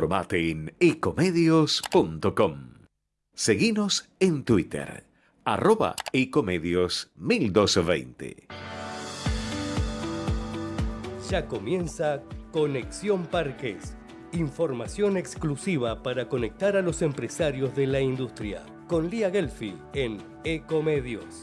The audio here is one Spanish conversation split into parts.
Informate en ecomedios.com. Seguinos en Twitter, arroba ecomedios 1220. Ya comienza Conexión Parques. Información exclusiva para conectar a los empresarios de la industria. Con Lía Gelfi en Ecomedios.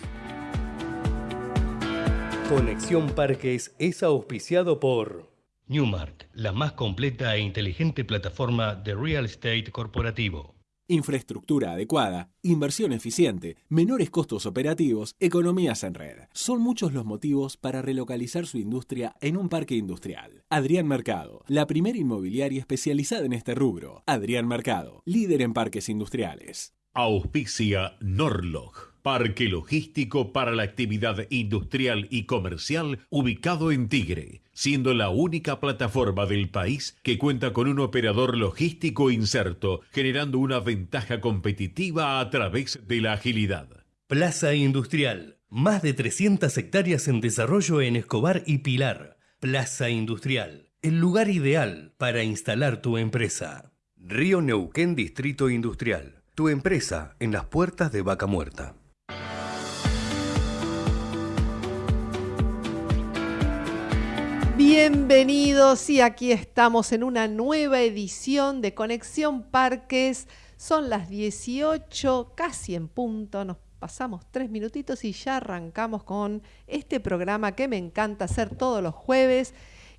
Conexión Parques es auspiciado por Newmark, la más completa e inteligente plataforma de real estate corporativo. Infraestructura adecuada, inversión eficiente, menores costos operativos, economías en red. Son muchos los motivos para relocalizar su industria en un parque industrial. Adrián Mercado, la primera inmobiliaria especializada en este rubro. Adrián Mercado, líder en parques industriales. Auspicia Norlog parque logístico para la actividad industrial y comercial ubicado en Tigre, siendo la única plataforma del país que cuenta con un operador logístico inserto, generando una ventaja competitiva a través de la agilidad. Plaza Industrial, más de 300 hectáreas en desarrollo en Escobar y Pilar. Plaza Industrial, el lugar ideal para instalar tu empresa. Río Neuquén Distrito Industrial, tu empresa en las puertas de Vaca Muerta. Bienvenidos y aquí estamos en una nueva edición de Conexión Parques. Son las 18, casi en punto, nos pasamos tres minutitos y ya arrancamos con este programa que me encanta hacer todos los jueves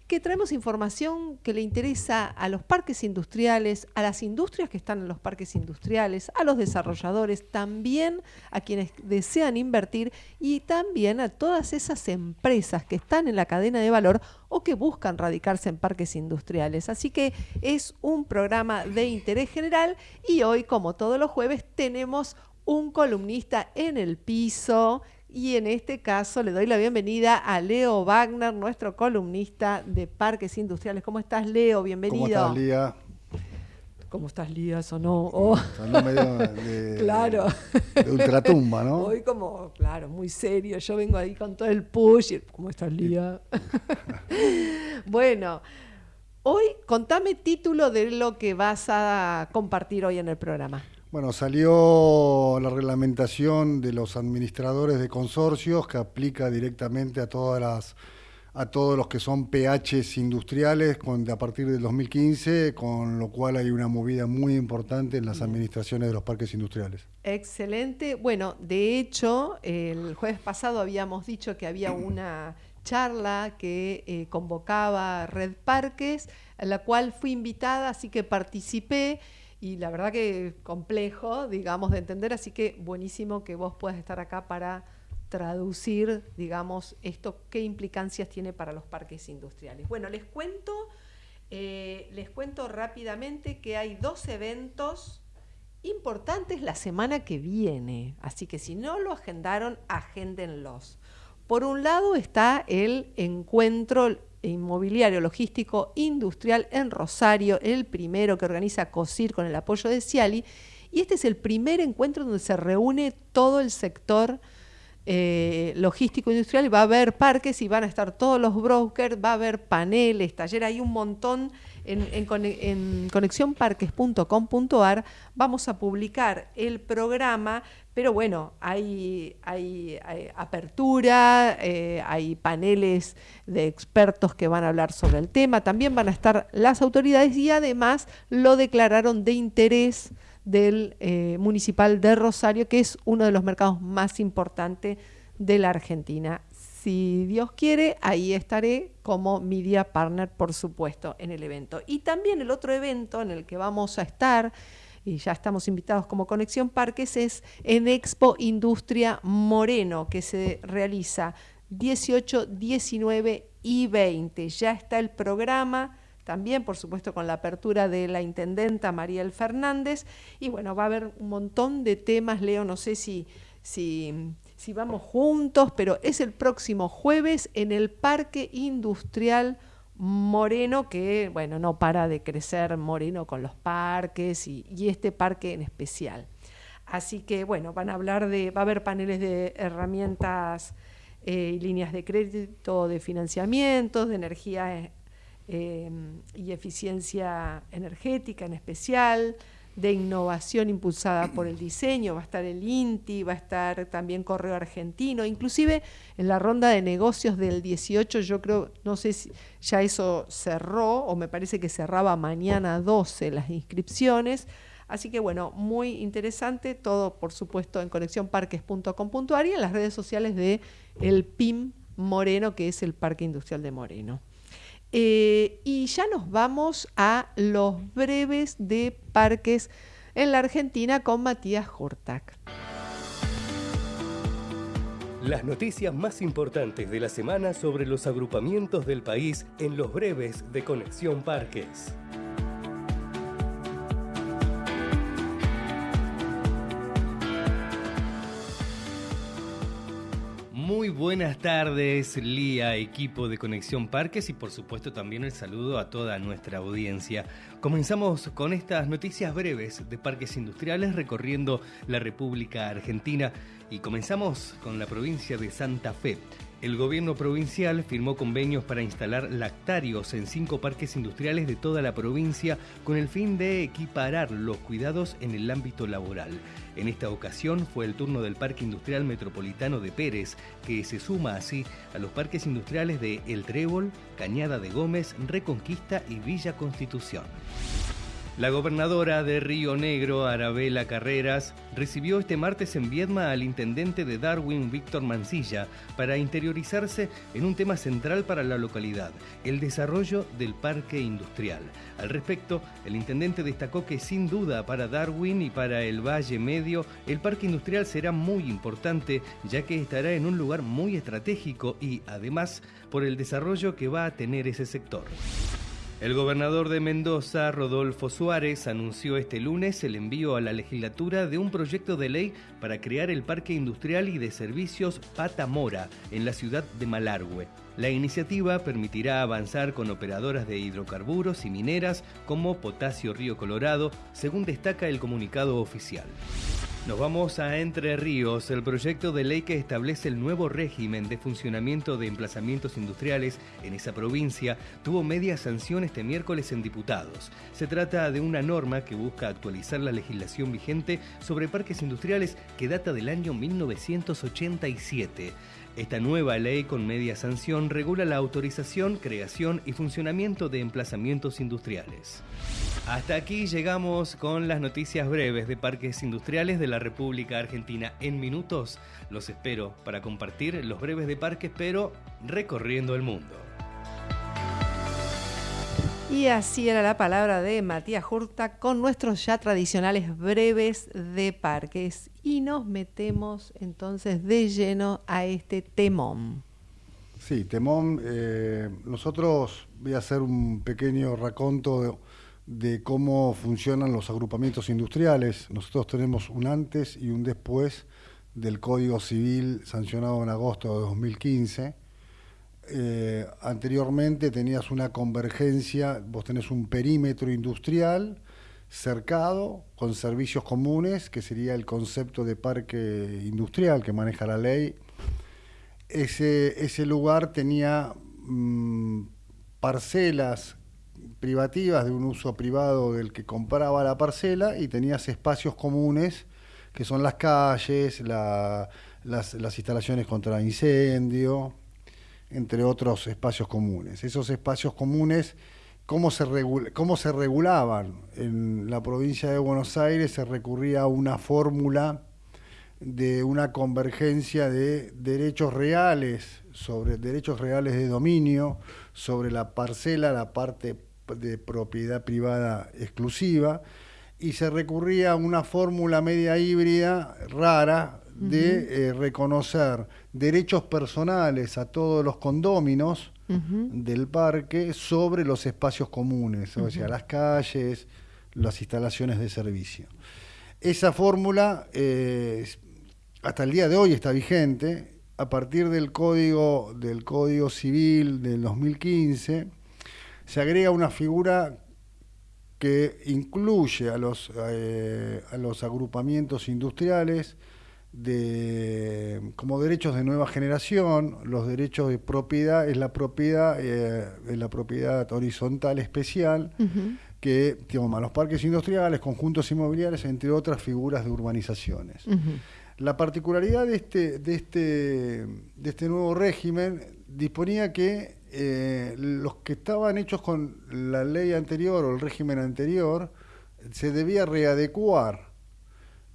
que traemos información que le interesa a los parques industriales, a las industrias que están en los parques industriales, a los desarrolladores, también a quienes desean invertir y también a todas esas empresas que están en la cadena de valor o que buscan radicarse en parques industriales. Así que es un programa de interés general y hoy, como todos los jueves, tenemos un columnista en el piso y en este caso le doy la bienvenida a Leo Wagner, nuestro columnista de Parques Industriales. ¿Cómo estás, Leo? Bienvenido. ¿Cómo estás, Lía? ¿Cómo estás, Lía? Sonó. Oh. Sonó medio de, claro. de ultratumba, ¿no? Hoy como, claro, muy serio. Yo vengo ahí con todo el push. ¿Cómo estás, Lía? bueno, hoy contame título de lo que vas a compartir hoy en el programa. Bueno, salió la reglamentación de los administradores de consorcios que aplica directamente a todas las a todos los que son PHs industriales con, a partir del 2015, con lo cual hay una movida muy importante en las administraciones de los parques industriales. Excelente. Bueno, de hecho, el jueves pasado habíamos dicho que había una charla que eh, convocaba Red Parques, a la cual fui invitada, así que participé y la verdad que complejo, digamos, de entender, así que buenísimo que vos puedas estar acá para traducir, digamos, esto, qué implicancias tiene para los parques industriales. Bueno, les cuento, eh, les cuento rápidamente que hay dos eventos importantes la semana que viene, así que si no lo agendaron, agéndenlos. Por un lado está el encuentro inmobiliario, logístico, industrial en Rosario, el primero que organiza COSIR con el apoyo de Ciali. Y este es el primer encuentro donde se reúne todo el sector eh, logístico industrial. Va a haber parques y van a estar todos los brokers, va a haber paneles, talleres, hay un montón en, en, conexionparques.com.ar. Vamos a publicar el programa pero bueno, hay, hay, apertura, eh, hay paneles de expertos que van a hablar sobre el tema, también van a estar las autoridades y además lo declararon de interés del eh, municipal de Rosario, que es uno de los mercados más importantes de la Argentina. Si Dios quiere, ahí estaré como media partner, por supuesto, en el evento. Y también el otro evento en el que vamos a estar y ya estamos invitados como Conexión Parques, es en Expo Industria Moreno, que se realiza 18, 19 y 20. Ya está el programa también, por supuesto, con la apertura de la intendenta Mariel Fernández. Y bueno, va a haber un montón de temas, Leo, no sé si, si, vamos juntos, pero es el próximo jueves en el Parque Industrial Moreno que, bueno, no para de crecer Moreno con los parques y, este parque en especial. Así que, bueno, van a hablar de, va a haber paneles de herramientas eh, y líneas de crédito, de financiamiento, de energía eh, y eficiencia energética en especial, de innovación impulsada por el diseño, va a estar el INTI, va a estar también Correo Argentino, inclusive en la ronda de negocios del 18 yo creo, no sé si ya eso cerró o me parece que cerraba mañana 12 las inscripciones, así que bueno, muy interesante, todo por supuesto en conexionparques.com.ar y en las redes sociales de el PIM Moreno, que es el Parque Industrial de Moreno. Eh, y ya nos vamos a los breves de parques en la Argentina con Matías Hortak. Las noticias más importantes de la semana sobre los agrupamientos del país en los breves de Conexión Parques. Muy buenas tardes, Lía, equipo de Conexión Parques y por supuesto también el saludo a toda nuestra audiencia. Comenzamos con estas noticias breves de parques industriales recorriendo la República Argentina y comenzamos con la provincia de Santa Fe. El gobierno provincial firmó convenios para instalar lactarios en cinco parques industriales de toda la provincia con el fin de equiparar los cuidados en el ámbito laboral. En esta ocasión fue el turno del Parque Industrial Metropolitano de Pérez, que se suma así a los parques industriales de El Trébol, Cañada de Gómez, Reconquista y Villa Constitución. La gobernadora de Río Negro, Arabela Carreras, recibió este martes en Viedma al intendente de Darwin, Víctor Mancilla, para interiorizarse en un tema central para la localidad, el desarrollo del parque industrial. Al respecto, el intendente destacó que sin duda para Darwin y para el Valle Medio, el parque industrial será muy importante, ya que estará en un lugar muy estratégico y, además, por el desarrollo que va a tener ese sector. El gobernador de Mendoza, Rodolfo Suárez, anunció este lunes el envío a la legislatura de un proyecto de ley para crear el Parque Industrial y de Servicios Patamora en la ciudad de Malargüe. La iniciativa permitirá avanzar con operadoras de hidrocarburos y mineras como Potasio Río Colorado, según destaca el comunicado oficial. Nos vamos a Entre Ríos, el proyecto de ley que establece el nuevo régimen de funcionamiento de emplazamientos industriales en esa provincia tuvo media sanción este miércoles en diputados. Se trata de una norma que busca actualizar la legislación vigente sobre parques industriales que data del año 1987. Esta nueva ley con media sanción regula la autorización, creación y funcionamiento de emplazamientos industriales. Hasta aquí llegamos con las noticias breves de parques industriales de la República Argentina. En minutos los espero para compartir los breves de parques, pero recorriendo el mundo. Y así era la palabra de Matías Hurta con nuestros ya tradicionales breves de parques. Y nos metemos entonces de lleno a este temón. Sí, temón. Eh, nosotros voy a hacer un pequeño raconto de, de cómo funcionan los agrupamientos industriales. Nosotros tenemos un antes y un después del Código Civil sancionado en agosto de 2015 eh, anteriormente tenías una convergencia, vos tenés un perímetro industrial cercado con servicios comunes, que sería el concepto de parque industrial que maneja la ley. Ese, ese lugar tenía mm, parcelas privativas de un uso privado del que compraba la parcela y tenías espacios comunes que son las calles, las, las instalaciones contra incendio, entre otros espacios comunes. Esos espacios comunes, ¿cómo se, cómo se regulaban? En la provincia de Buenos Aires se recurría a una fórmula de una convergencia de derechos reales sobre derechos reales de dominio sobre la parcela, la parte de propiedad privada exclusiva, y se recurría a una fórmula media híbrida rara de eh, reconocer derechos personales a todos los condóminos del parque sobre los espacios comunes, o sea, las calles, las instalaciones de servicio. Esa fórmula eh, hasta el día de hoy está vigente. A partir del código, del código civil del 2015, se agrega una figura que incluye a los, eh, a los agrupamientos industriales de, como derechos de nueva generación, los derechos de propiedad es la propiedad, eh, la propiedad horizontal especial que toma los parques industriales, conjuntos inmobiliarios, entre otras figuras de urbanizaciones. La particularidad de este, de este, de este nuevo régimen disponía que eh, los que estaban hechos con la ley anterior o el régimen anterior se debía readecuar.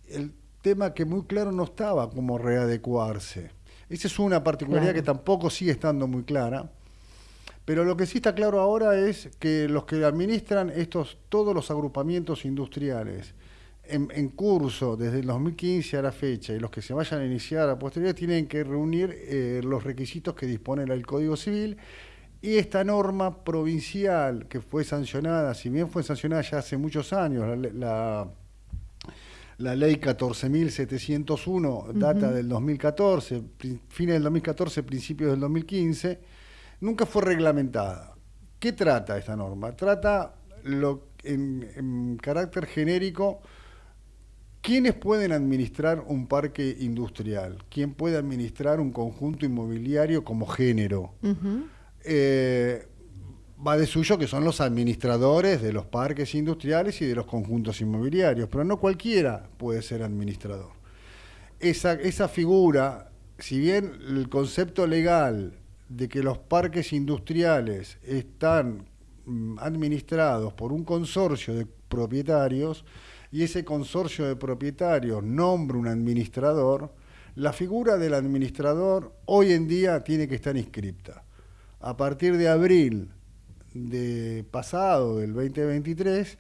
El tema que muy claro no estaba como readecuarse. Esa es una particularidad que tampoco sigue estando muy clara. Pero lo que sí está claro ahora es que los que administran estos todos los agrupamientos industriales en, curso desde el 2015 a la fecha y los que se vayan a iniciar a posteriori tienen que reunir eh, los requisitos que dispone el Código Civil y esta norma provincial que fue sancionada, si bien fue sancionada ya hace muchos años, la, la, ley 14.701 data del 2014, fines del 2014, principios del 2015, nunca fue reglamentada. ¿Qué trata esta norma? Trata lo, en carácter genérico ¿Quiénes pueden administrar un parque industrial? ¿Quién puede administrar un conjunto inmobiliario como género? Eh, va de suyo que son los administradores de los parques industriales y de los conjuntos inmobiliarios, pero no cualquiera puede ser administrador. Esa, esa figura, si bien el concepto legal de que los parques industriales están mm, administrados por un consorcio de propietarios, y ese consorcio de propietarios nombra un administrador, la figura del administrador hoy en día tiene que estar inscripta. A partir de abril de pasado, del 2023,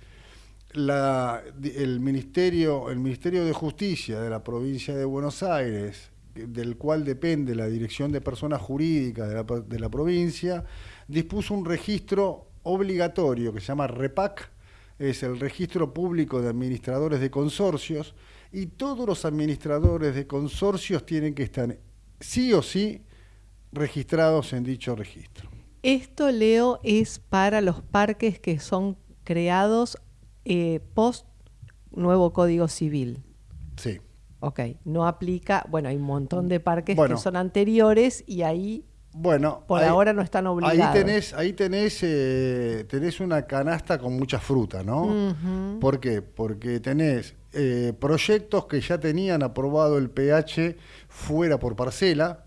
el, Ministerio, el Ministerio de Justicia de la provincia de Buenos Aires, del cual depende la Dirección de Personas Jurídicas de la, de la provincia, dispuso un registro obligatorio que se llama REPAC, es el registro público de administradores de consorcios y todos los administradores de consorcios tienen que estar sí o sí registrados en dicho registro. Esto, Leo, es para los parques que son creados eh, post nuevo Código Civil. Sí. Ok, no aplica, bueno, hay un montón de parques que son anteriores y ahí bueno, por ahora no están obligados. Ahí tenés, ahí tenés, eh, tenés una canasta con mucha fruta, ¿no? ¿Por qué? Porque tenés eh, proyectos que ya tenían aprobado el pH fuera por parcela,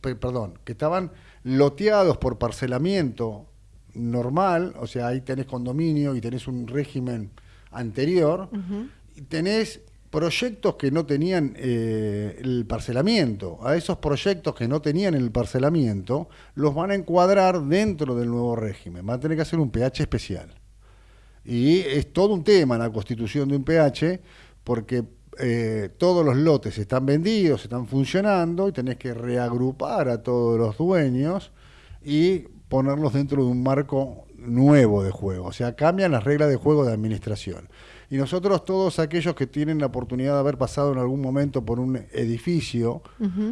perdón, que estaban loteados por parcelamiento normal, o sea, ahí tenés condominio y tenés un régimen anterior, y tenés proyectos que no tenían eh, el parcelamiento. A esos proyectos que no tenían el parcelamiento, los van a encuadrar dentro del nuevo régimen. Van a tener que hacer un pH especial. Y es todo un tema la constitución de un pH, porque eh, todos los lotes están vendidos, están funcionando, y tenés que reagrupar a todos los dueños y ponerlos dentro de un marco nuevo de juego. O sea, cambian las reglas de juego de administración. Y nosotros, todos aquellos que tienen la oportunidad de haber pasado en algún momento por un edificio,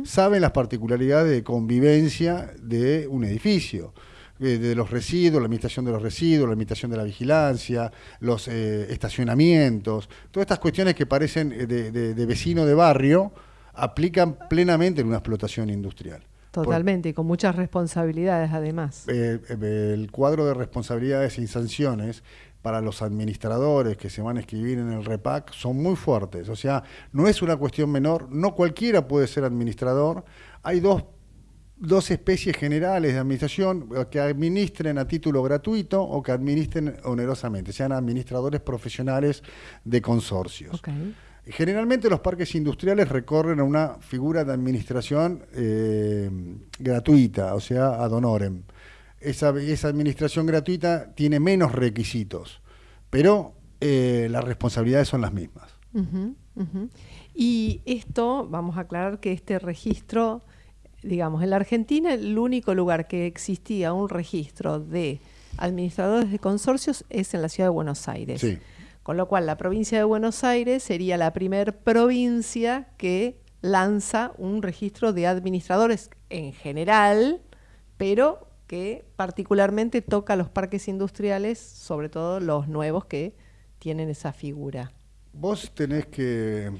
saben las particularidades de convivencia de un edificio eh, de los residuos, la administración de los residuos, la administración de la vigilancia, los eh, estacionamientos, todas estas cuestiones que parecen eh, de, vecino de barrio, aplican plenamente en una explotación industrial. Totalmente, y con muchas responsabilidades además. el cuadro de responsabilidades y sanciones para los administradores que se van a escribir en el REPAC son muy fuertes. O sea, no es una cuestión menor, no cualquiera puede ser administrador. Hay dos, especies generales de administración que administren a título gratuito o que administren onerosamente, sean administradores profesionales de consorcios. Generalmente los parques industriales recorren a una figura de administración eh, gratuita, o sea, ad honorem esa, administración gratuita tiene menos requisitos, pero eh, las responsabilidades son las mismas. Y esto, vamos a aclarar que este registro, digamos, en la Argentina el único lugar que existía un registro de administradores de consorcios es en la ciudad de Buenos Aires. Con lo cual la provincia de Buenos Aires sería la primer provincia que lanza un registro de administradores en general, pero que particularmente toca los parques industriales, sobre todo los nuevos que tienen esa figura. Vos tenés que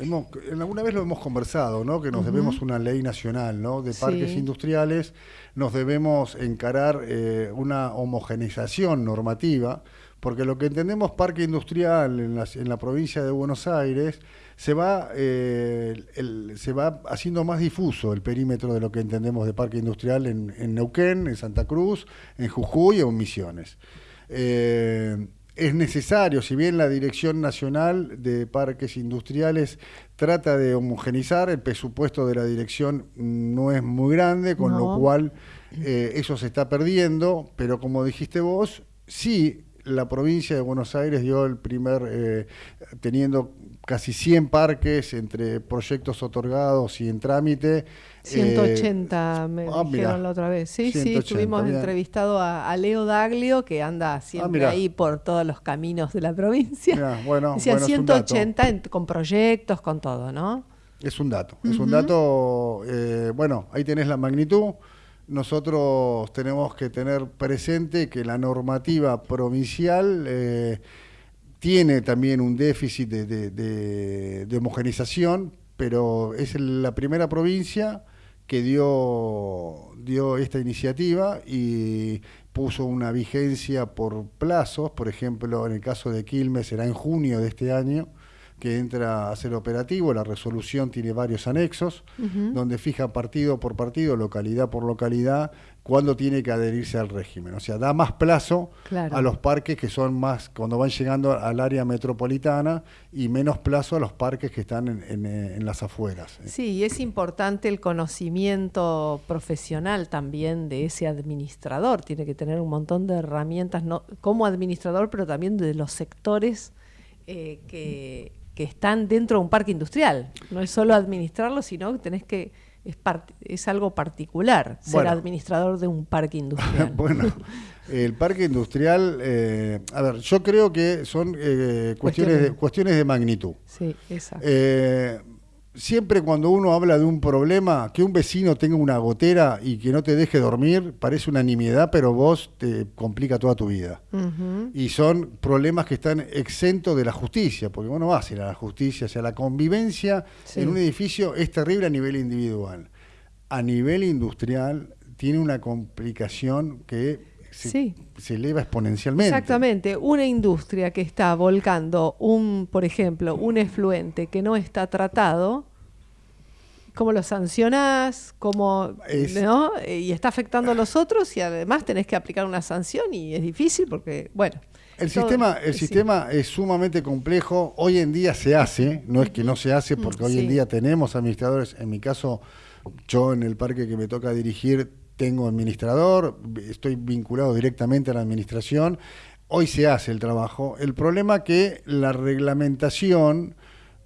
hemos, alguna vez lo hemos conversado, ¿no? Que nos debemos una ley nacional, ¿no? De parques industriales, nos debemos encarar eh, una homogeneización normativa, porque lo que entendemos parque industrial en, en la provincia de Buenos Aires se va, eh, se va haciendo más difuso el perímetro de lo que entendemos de parque industrial en, en Neuquén, en Santa Cruz, en Jujuy o en Misiones. Eh, es necesario, si bien la Dirección Nacional de Parques Industriales trata de homogenizar, el presupuesto de la dirección no es muy grande, con lo cual eh, eso se está perdiendo, pero como dijiste vos, sí la provincia de Buenos Aires dio el primer, eh, teniendo casi 100 parques entre proyectos otorgados y en trámite. 180 eh, me ah, dijeron la otra vez. Sí, sí, estuvimos entrevistado a, Leo Daglio, que anda siempre ah, ahí por todos los caminos de la provincia. bueno, Decía 180 con proyectos, con todo, ¿no? Es un dato, es un dato, eh, bueno, ahí tenés la magnitud nosotros tenemos que tener presente que la normativa provincial eh, tiene también un déficit de, homogenización, pero es la primera provincia que dio, dio esta iniciativa y puso una vigencia por plazos, por ejemplo, en el caso de Quilmes será en junio de este año, que entra a ser operativo. La resolución tiene varios anexos, donde fija partido por partido, localidad por localidad, cuándo tiene que adherirse al régimen. O sea, da más plazo a los parques que son más, cuando van llegando al área metropolitana, y menos plazo a los parques que están en, las afueras. Sí, y es importante el conocimiento profesional también de ese administrador. Tiene que tener un montón de herramientas no, como administrador, pero también de los sectores eh, que que están dentro de un parque industrial. No es solo administrarlo, sino que tenés que es, es algo particular ser administrador de un parque industrial. bueno, el parque industrial, eh, a ver, yo creo que son eh, cuestiones, de, cuestiones de magnitud. Sí, exacto. Siempre cuando uno habla de un problema, que un vecino tenga una gotera y que no te deje dormir, parece una nimiedad, pero vos te complica toda tu vida. Y son problemas que están exentos de la justicia, porque vos no vas a ir a la justicia. O sea, la convivencia en un edificio es terrible a nivel individual. A nivel industrial tiene una complicación que se, se, eleva exponencialmente. Exactamente. Una industria que está volcando un, por ejemplo, un efluente que no está tratado, ¿cómo lo sancionás? ¿Cómo, ¿no? Y está afectando a los otros y además tenés que aplicar una sanción y es difícil porque, bueno. El sistema, el sistema es sumamente complejo. Hoy en día se hace, no es que no se hace, porque hoy en día tenemos administradores. En mi caso, yo en el parque que me toca dirigir tengo administrador, estoy vinculado directamente a la administración, hoy se hace el trabajo. El problema es que la reglamentación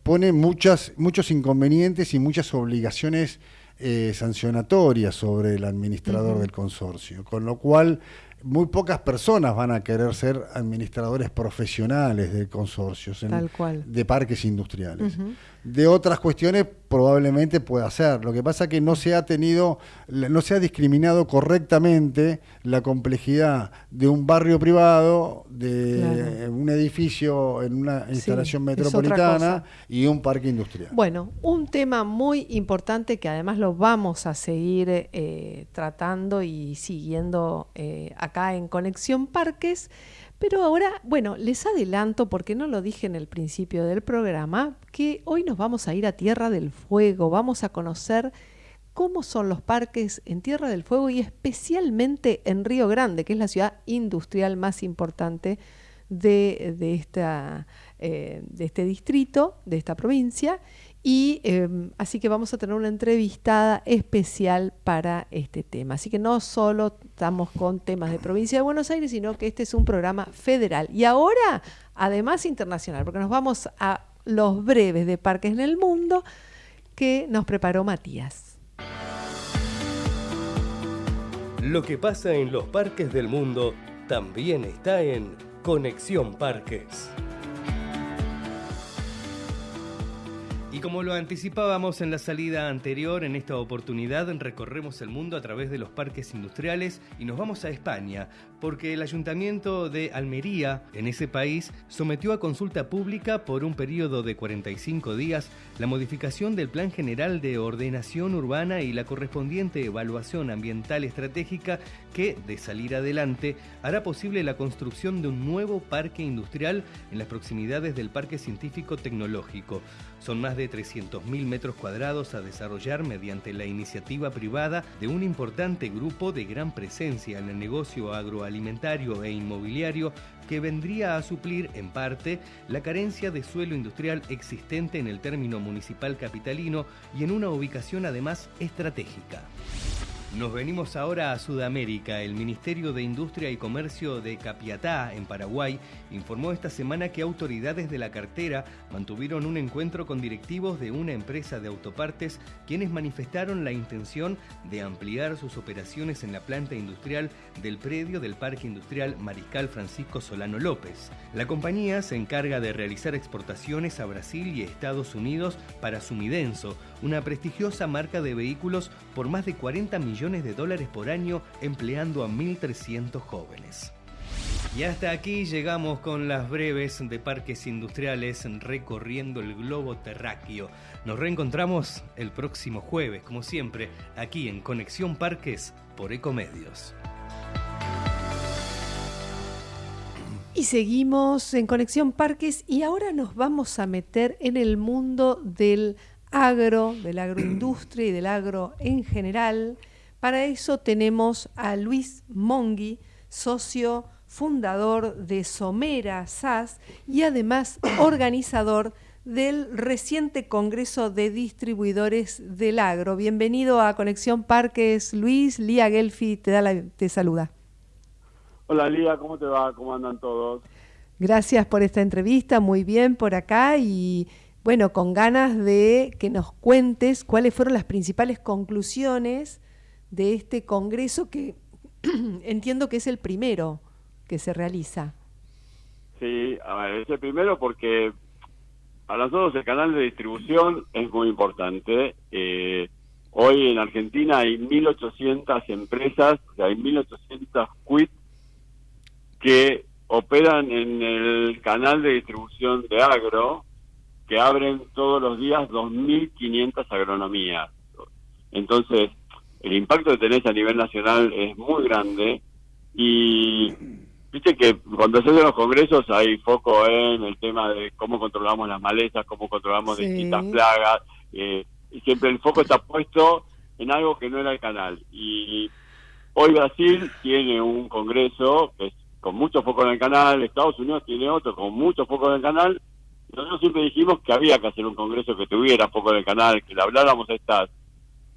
pone muchas, muchos inconvenientes y muchas obligaciones eh, sancionatorias sobre el administrador del consorcio, con lo cual muy pocas personas van a querer ser administradores profesionales de consorcios de parques industriales de otras cuestiones probablemente pueda ser. Lo que pasa es que no se ha tenido, no se ha discriminado correctamente la complejidad de un barrio privado, de un edificio en una instalación metropolitana y un parque industrial. Bueno, un tema muy importante que además lo vamos a seguir eh, tratando y siguiendo eh, acá en Conexión Parques pero ahora, bueno, les adelanto, porque no lo dije en el principio del programa, que hoy nos vamos a ir a Tierra del Fuego, vamos a conocer cómo son los parques en Tierra del Fuego y especialmente en Río Grande, que es la ciudad industrial más importante de, de, eh, este distrito, de esta provincia. Y em, así que vamos a tener una entrevistada especial para este tema. Así que no solo estamos con temas de provincia de Buenos Aires, sino que este es un programa federal. Y ahora, además internacional, porque nos vamos a los breves de parques en el mundo que nos preparó Matías. Lo que pasa en los parques del mundo también está en Conexión Parques. Como lo anticipábamos en la salida anterior, en esta oportunidad recorremos el mundo a través de los parques industriales y nos vamos a España, porque el ayuntamiento de Almería, en ese país, sometió a consulta pública por un periodo de 45 días la modificación del Plan General de Ordenación Urbana y la correspondiente evaluación ambiental estratégica que, de salir adelante, hará posible la construcción de un nuevo parque industrial en las proximidades del Parque Científico Tecnológico. Son más de 300.000 metros cuadrados a desarrollar mediante la iniciativa privada de un importante grupo de gran presencia en el negocio agroalimentario e inmobiliario que vendría a suplir en parte la carencia de suelo industrial existente en el término municipal capitalino y en una ubicación además estratégica. Nos venimos ahora a Sudamérica. El Ministerio de Industria y Comercio de Capiatá, en Paraguay, informó esta semana que autoridades de la cartera mantuvieron un encuentro con directivos de una empresa de autopartes quienes manifestaron la intención de ampliar sus operaciones en la planta industrial del predio del Parque Industrial Mariscal Francisco Solano López. La compañía se encarga de realizar exportaciones a Brasil y Estados Unidos para Sumidenso, una prestigiosa marca de vehículos por más de 40 millones de dólares por año empleando a 1.300 jóvenes. Y hasta aquí llegamos con las breves de parques industriales recorriendo el globo terráqueo. Nos reencontramos el próximo jueves, como siempre, aquí en Conexión Parques por Ecomedios. Y seguimos en Conexión Parques y ahora nos vamos a meter en el mundo del agro, de la agroindustria y del agro en general. Para eso tenemos a Luis Mongui, socio fundador de Somera SAS y además organizador del reciente Congreso de Distribuidores del Agro. Bienvenido a Conexión Parques, Luis. Lía Gelfi te, da te saluda. Hola Lía, ¿cómo te va? ¿Cómo andan todos? Gracias por esta entrevista, muy bien por acá y bueno, con ganas de que nos cuentes cuáles fueron las principales conclusiones de este Congreso que entiendo que es el primero que se realiza. Sí, a ver, es el primero porque para nosotros el canal de distribución es muy importante. Eh, hoy en Argentina hay 1.800 empresas, o hay 1.800 quits que operan en el canal de distribución de agro, que abren todos los días 2.500 agronomías. Entonces, el impacto que tenés a nivel nacional es muy grande y viste que cuando se hacen los congresos hay foco en el tema de cómo controlamos las malezas, cómo controlamos distintas plagas, eh, y siempre el foco está puesto en algo que no era el canal. Y hoy Brasil tiene un congreso que es con mucho foco en el canal, Estados Unidos tiene otro con mucho foco en el canal, nosotros siempre dijimos que había que hacer un congreso que tuviera foco en el canal, que le habláramos a estas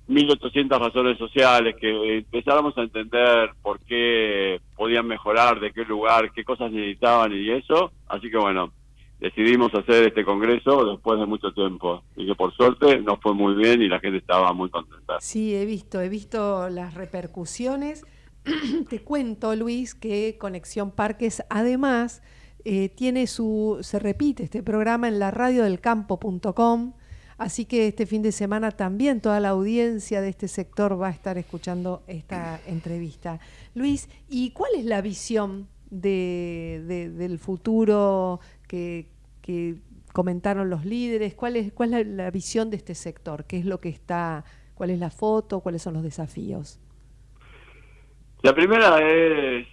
1.800 razones sociales, que empezáramos a entender por qué podían mejorar, de qué lugar, qué cosas necesitaban y eso. Así que bueno, decidimos hacer este congreso después de mucho tiempo y que por suerte nos fue muy bien y la gente estaba muy contenta. Sí, he visto, he visto las repercusiones. Te cuento, Luis, que Conexión Parques además eh, tiene su, se repite este programa en la radio del campo.com, así que este fin de semana también toda la audiencia de este sector va a estar escuchando esta entrevista. Luis, ¿y cuál es la visión de, del futuro que, comentaron los líderes? ¿Cuál es, cuál es la, la visión de este sector? ¿Qué es lo que está, cuál es la foto, cuáles son los desafíos? La primera es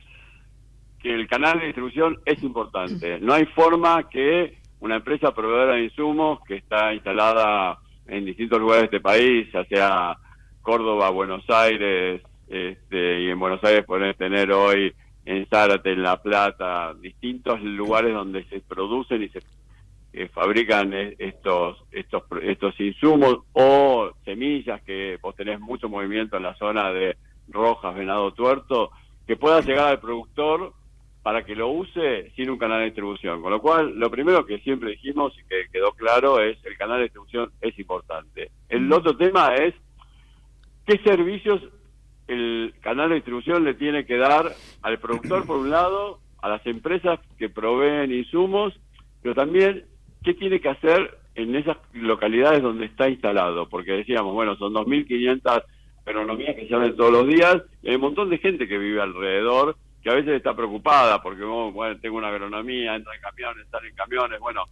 que el canal de distribución es importante. No hay forma que una empresa proveedora de insumos que está instalada en distintos lugares de este país, ya sea Córdoba, Buenos Aires, este, y en Buenos Aires pueden tener hoy en Zárate, en La Plata, distintos lugares donde se producen y se eh, fabrican e, estos, estos, estos insumos o semillas que vos tenés mucho movimiento en la zona de Rojas, Venado Tuerto, que pueda llegar al productor para que lo use sin un canal de distribución. Con lo cual, lo primero que siempre dijimos y que quedó claro es el canal de distribución es importante. El otro tema es qué servicios el canal de distribución le tiene que dar al productor por un lado, a las empresas que proveen insumos, pero también qué tiene que hacer en esas localidades donde está instalado, porque decíamos, bueno, son 2.500 agronomías que se abren todos los días, y hay un montón de gente que vive alrededor, que a veces está preocupada, porque oh, bueno, tengo una agronomía, entra en camiones, sale en camiones, bueno,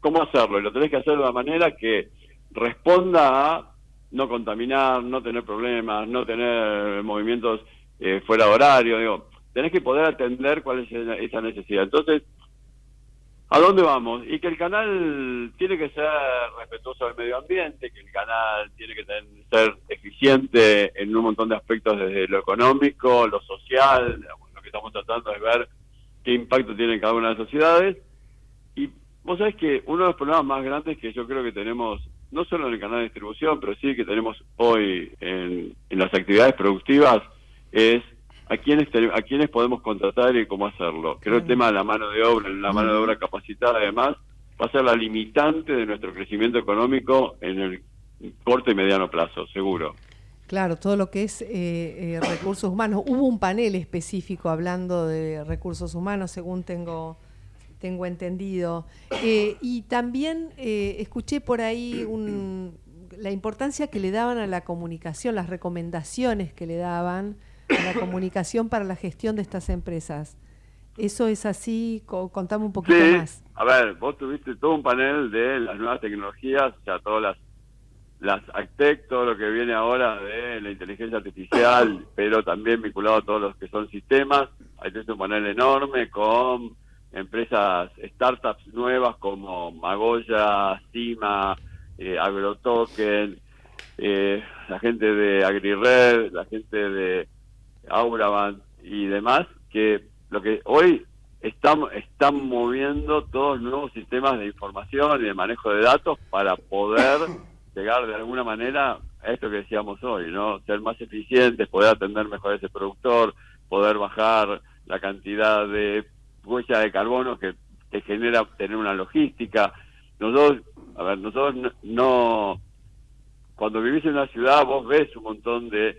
¿cómo hacerlo? Y lo tenés que hacer de una manera que responda a no contaminar, no tener problemas, no tener movimientos eh, fuera de horario, digo, tenés que poder atender cuál es esa necesidad. Entonces, ¿A dónde vamos? Y que el canal tiene que ser respetuoso del medio ambiente, que el canal tiene que ser eficiente en un montón de aspectos desde lo económico, lo social, que estamos tratando es ver qué impacto tiene en cada una de las sociedades. Y vos sabés que uno de los problemas más grandes que yo creo que tenemos, no solo en el canal de distribución, pero sí que tenemos hoy en, en las actividades productivas, es a quiénes a quiénes podemos contratar y cómo hacerlo. Creo que el tema de la mano de obra, la mano de obra capacitada además, va a ser la limitante de nuestro crecimiento económico en el corto y mediano plazo, seguro. Claro, todo lo que es eh, eh, recursos humanos. Hubo un panel específico hablando de recursos humanos, según tengo, tengo entendido. Eh, y también escuché por ahí la importancia que le daban a la comunicación, las recomendaciones que le daban la comunicación para la gestión de estas empresas. ¿Eso es así? Contame un poquito más. A ver, vos tuviste todo un panel de las nuevas tecnologías, o sea, todas las las ACTEC, todo lo que viene ahora de la inteligencia artificial, pero también vinculado a todos los que son sistemas. Hay un panel enorme con empresas, startups nuevas como Magoya, Cima, eh, AgroToken, eh, la gente de AgriRed, la gente de Auraban y demás, que lo que hoy están, están moviendo todos nuevos sistemas de información y de manejo de datos para poder llegar de alguna manera a esto que decíamos hoy, ¿no? Ser más eficientes, poder atender mejor a ese productor, poder bajar la cantidad de huella de carbono que te genera tener una logística. Nosotros, a ver, nosotros no cuando vivís en una ciudad vos ves un montón de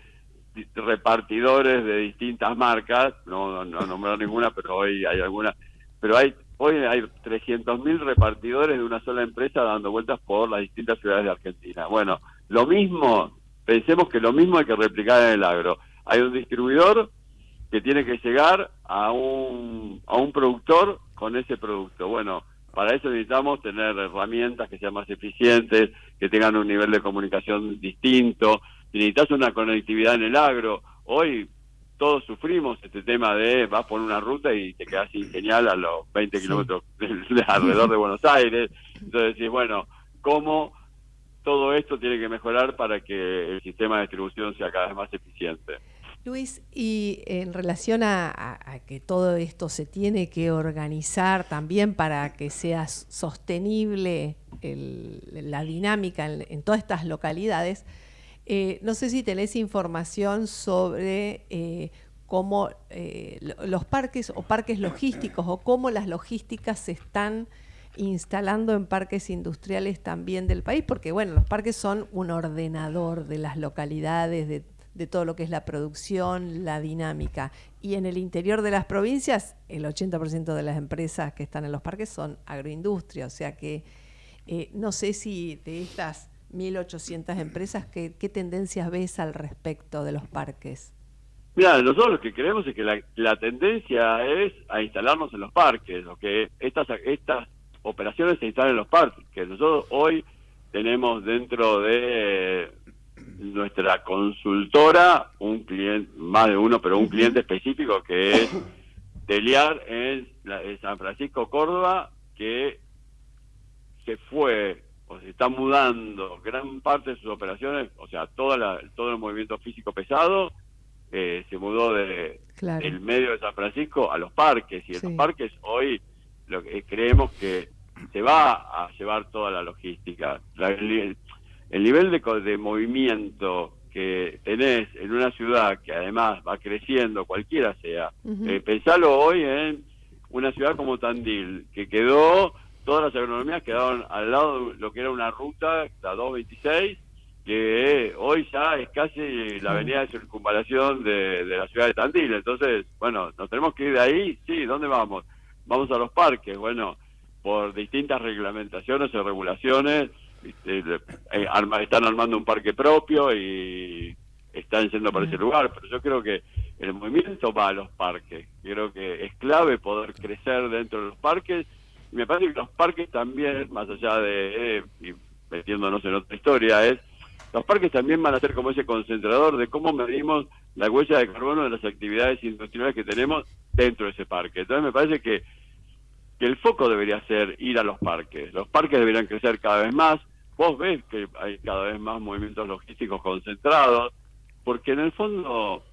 repartidores de distintas marcas, no, no nombrar ninguna, pero hoy hay alguna, pero hay hoy hay 300.000 repartidores de una sola empresa dando vueltas por las distintas ciudades de Argentina. Bueno, lo mismo, pensemos que lo mismo hay que replicar en el agro. Hay un distribuidor que tiene que llegar a un, a un productor con ese producto. Bueno, para eso necesitamos tener herramientas que sean más eficientes, que tengan un nivel de comunicación distinto, si necesitas una conectividad en el agro, hoy todos sufrimos este tema de vas por una ruta y te quedas sin señal a los 20 kilómetros alrededor de Buenos Aires. Entonces decís, bueno, ¿cómo todo esto tiene que mejorar para que el sistema de distribución sea cada vez más eficiente? Luis, y en relación a, que todo esto se tiene que organizar también para que sea sostenible la dinámica en todas estas localidades, eh, no sé si tenés información sobre eh, cómo eh, los parques o parques logísticos o cómo las logísticas se están instalando en parques industriales también del país, porque bueno, los parques son un ordenador de las localidades, de, todo lo que es la producción, la dinámica. Y en el interior de las provincias, el 80% de las empresas que están en los parques son agroindustria, o sea que no sé si de estas 1.800 empresas, ¿qué, ¿qué, tendencias ves al respecto de los parques? Mira, nosotros lo que creemos es que la, tendencia es a instalarnos en los parques, lo que estas, estas operaciones se instalan en los parques, que nosotros hoy tenemos dentro de nuestra consultora un cliente, más de uno, pero un cliente específico que es Teliar en, en San Francisco, Córdoba, que se fue o se está mudando gran parte de sus operaciones, o sea, toda todo el movimiento físico pesado eh, se mudó de el medio de San Francisco a los parques y en los parques hoy lo que creemos que se va a llevar toda la logística. el, nivel de, de movimiento que tenés en una ciudad que además va creciendo, cualquiera sea, eh, pensalo hoy en una ciudad como Tandil, que quedó todas las agronomías quedaron al lado de lo que era una ruta, la 226, que hoy ya es casi la avenida de circunvalación de, la ciudad de Tandil. Entonces, bueno, nos tenemos que ir de ahí, sí, ¿dónde vamos? Vamos a los parques, bueno, por distintas reglamentaciones o regulaciones, este, eh, están armando un parque propio y están yendo para ese lugar, pero yo creo que el movimiento va a los parques. Creo que es clave poder crecer dentro de los parques. Y me parece que los parques también, más allá de, eh, y metiéndonos en otra historia, es los parques también van a ser como ese concentrador de cómo medimos la huella de carbono de las actividades industriales que tenemos dentro de ese parque. Entonces me parece que, que el foco debería ser ir a los parques. Los parques deberían crecer cada vez más. Vos ves que hay cada vez más movimientos logísticos concentrados, porque en el fondo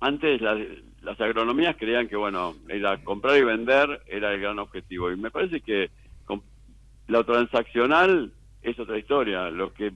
antes las agronomías creían que bueno era comprar y vender era el gran objetivo. Y me parece que lo transaccional es otra historia. Lo que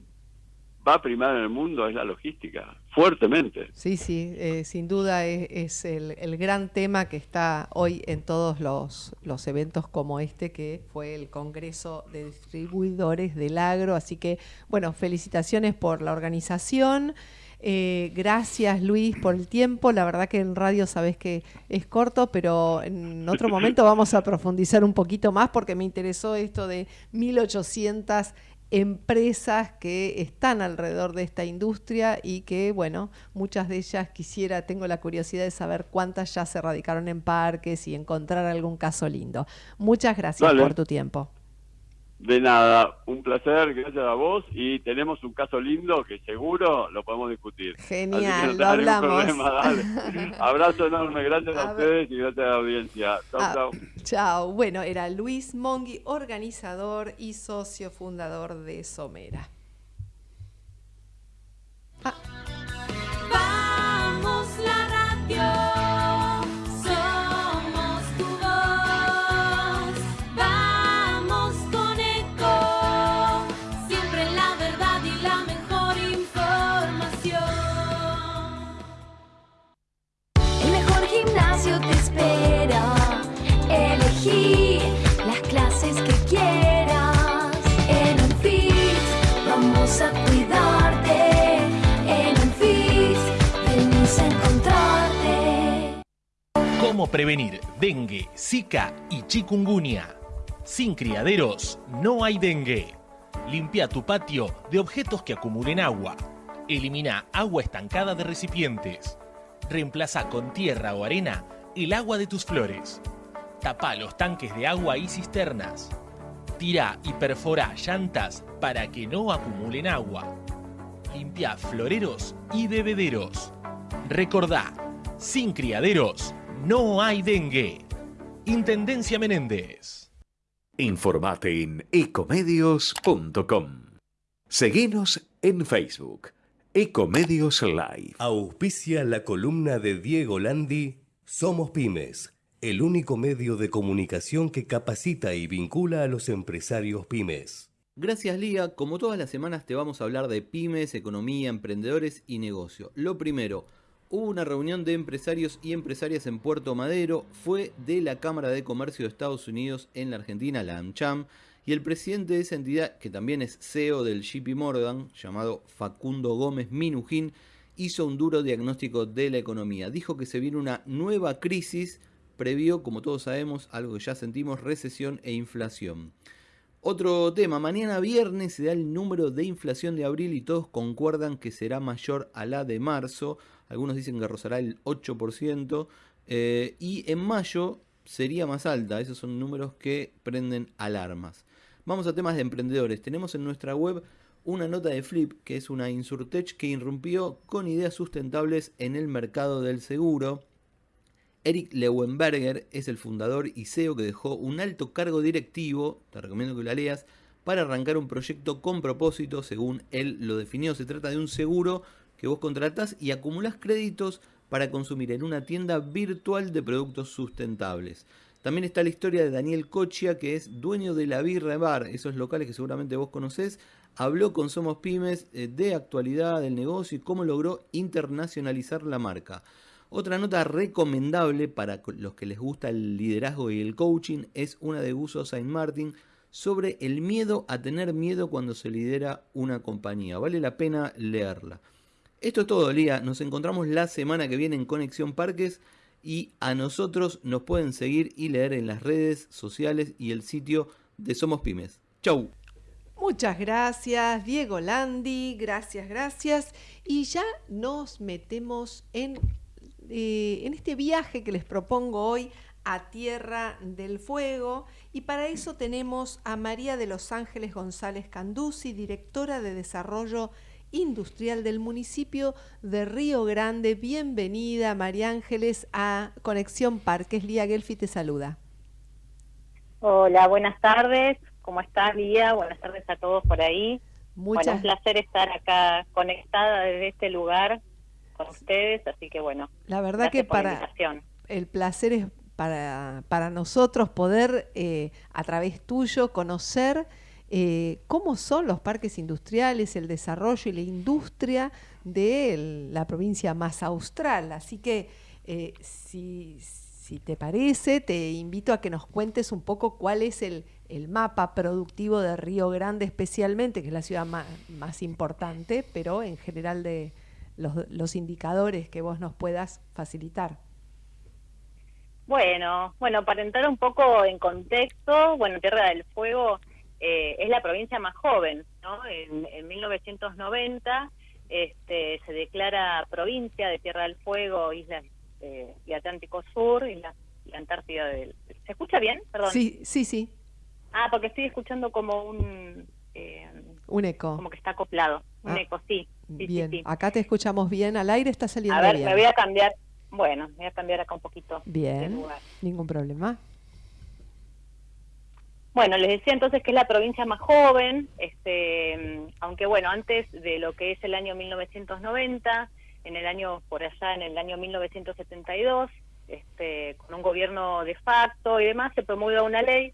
va a primar en el mundo es la logística fuertemente. Sí sí eh, sin duda es, el, el, gran tema que está hoy en todos los, los eventos como este que fue el congreso de distribuidores del agro. Así que bueno felicitaciones por la organización eh, gracias Luis por el tiempo. La verdad que en radio sabes que es corto, pero en otro momento vamos a profundizar un poquito más porque me interesó esto de 1800 empresas que están alrededor de esta industria y que, bueno, muchas de ellas quisiera, tengo la curiosidad de saber cuántas ya se radicaron en parques y encontrar algún caso lindo. Muchas gracias por tu tiempo. De nada, un placer, gracias a vos y tenemos un caso lindo que seguro lo podemos discutir. Genial, lo hablamos. Abrazo enorme, gracias a, ustedes y gracias a la audiencia. Chao, ah, chao. Chao. Bueno, era Luis Mongi, organizador y socio fundador de Somera. Ah. Prevenir dengue, zika y chikungunya. Sin criaderos no hay dengue. Limpia tu patio de objetos que acumulen agua. Elimina agua estancada de recipientes. Reemplaza con tierra o arena el agua de tus flores. Tapa los tanques de agua y cisternas. Tira y perfora llantas para que no acumulen agua. Limpia floreros y bebederos. Recordá, sin criaderos no hay dengue. Intendencia Menéndez. Informate en ecomedios.com. Seguinos en Facebook. Ecomedios Live. Auspicia la columna de Diego Landi. Somos Pymes, el único medio de comunicación que capacita y vincula a los empresarios pymes. Gracias Lía, como todas las semanas te vamos a hablar de pymes, economía, emprendedores y negocio. Lo primero, hubo una reunión de empresarios y empresarias en Puerto Madero, fue de la Cámara de Comercio de Estados Unidos en la Argentina, la AmCham, y el presidente de esa entidad, que también es CEO del JP Morgan, llamado Facundo Gómez Minujín, hizo un duro diagnóstico de la economía. Dijo que se viene una nueva crisis, previó, como todos sabemos, algo que ya sentimos, recesión e inflación. Otro tema, mañana viernes se da el número de inflación de abril y todos concuerdan que será mayor a la de marzo algunos dicen que rozará el 8%, eh, y en mayo sería más alta, esos son números que prenden alarmas. Vamos a temas de emprendedores, tenemos en nuestra web una nota de Flip, que es una Insurtech que irrumpió con ideas sustentables en el mercado del seguro. Eric Leuenberger es el fundador y CEO que dejó un alto cargo directivo, te recomiendo que la leas, para arrancar un proyecto con propósito, según él lo definió. Se trata de un seguro que vos contratás y acumulás créditos para consumir en una tienda virtual de productos sustentables. También está la historia de Daniel Cochia, que es dueño de la Birra Bar, esos locales que seguramente vos conocés. Habló con Somos Pymes eh, de actualidad del negocio y cómo logró internacionalizar la marca. Otra nota recomendable para los que les gusta el liderazgo y el coaching es una de Guso Saint Martin sobre el miedo a tener miedo cuando se lidera una compañía. Vale la pena leerla. Esto es todo, Lía. Nos encontramos la semana que viene en Conexión Parques y a nosotros nos pueden seguir y leer en las redes sociales y el sitio de Somos Pymes. Chau. Muchas gracias, Diego Landi, gracias, gracias. Y ya nos metemos en, eh, en este viaje que les propongo hoy a Tierra del Fuego. Y para eso tenemos a María de los Ángeles González Candusi, directora de Desarrollo Industrial del municipio de Río Grande. Bienvenida, María Ángeles, a Conexión Parques. Lía Gelfi te saluda. Hola, buenas tardes. ¿Cómo estás, Lía? Buenas tardes a todos por ahí. Muchas Bueno, un placer estar acá conectada desde este lugar con ustedes, así que bueno. La verdad que para el placer es para, para nosotros poder eh, a través tuyo conocer eh, cómo son los parques industriales, el desarrollo y la industria de la provincia más austral. Así que eh, si, te parece, te invito a que nos cuentes un poco cuál es el, mapa productivo de Río Grande especialmente, que es la ciudad más, importante, pero en general de los, los indicadores que vos nos puedas facilitar. Bueno, bueno, para entrar un poco en contexto, bueno, Tierra del Fuego eh, es la provincia más joven, ¿no? En, en 1990 este, se declara provincia de Tierra del Fuego, Islas eh, y Atlántico Sur y la, Antártida del... ¿Se escucha bien? Perdón. Sí, sí, sí, Ah, porque estoy escuchando como un... eh, un eco. como que está acoplado. Un Ah, eco, sí. sí, bien, sí. acá te escuchamos bien, al aire está saliendo A ver, bien. me voy a cambiar. Bueno, me voy a cambiar acá un poquito de Bien, lugar. ningún problema. Bueno, les decía entonces que es la provincia más joven, este, aunque bueno, antes de lo que es el año 1990, en el año por allá, en el año 1972, este, con un gobierno de facto y demás, se promulga una ley